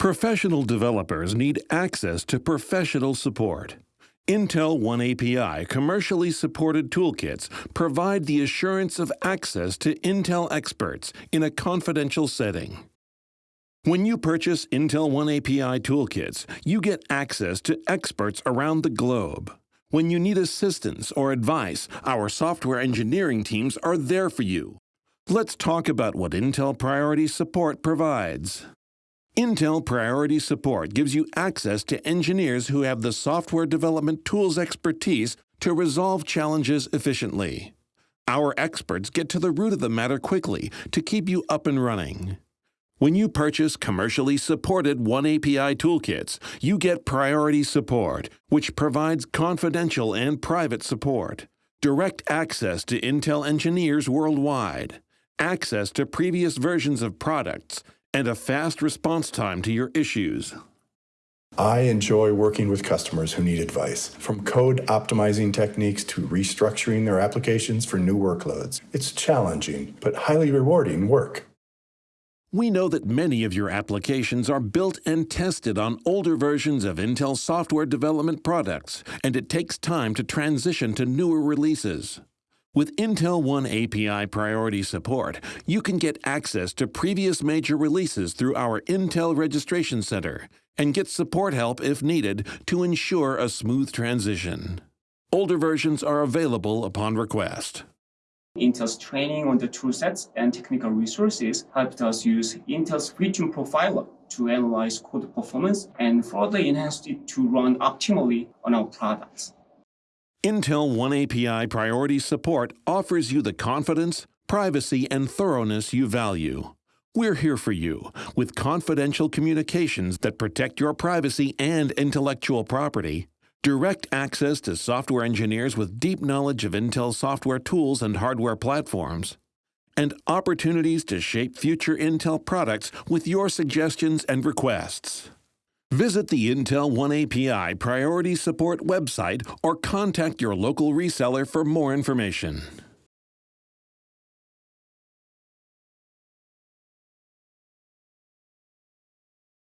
Professional developers need access to professional support. Intel oneAPI commercially supported toolkits provide the assurance of access to Intel experts in a confidential setting. When you purchase Intel oneAPI toolkits, you get access to experts around the globe. When you need assistance or advice, our software engineering teams are there for you. Let's talk about what Intel Priority Support provides. Intel Priority Support gives you access to engineers who have the software development tools expertise to resolve challenges efficiently. Our experts get to the root of the matter quickly to keep you up and running. When you purchase commercially supported oneAPI toolkits, you get priority support, which provides confidential and private support, direct access to Intel engineers worldwide, access to previous versions of products, and a fast response time to your issues. I enjoy working with customers who need advice, from code optimizing techniques to restructuring their applications for new workloads. It's challenging, but highly rewarding work. We know that many of your applications are built and tested on older versions of Intel software development products, and it takes time to transition to newer releases. With Intel oneAPI priority support, you can get access to previous major releases through our Intel Registration Center and get support help if needed to ensure a smooth transition. Older versions are available upon request. Intel's training on the toolsets and technical resources helped us use Intel's VTune Profiler to analyze code performance and further enhanced it to run optimally on our products. Intel oneAPI Priority Support offers you the confidence, privacy, and thoroughness you value. We're here for you with confidential communications that protect your privacy and intellectual property direct access to software engineers with deep knowledge of Intel software tools and hardware platforms, and opportunities to shape future Intel products with your suggestions and requests. Visit the Intel oneAPI Priority Support website or contact your local reseller for more information.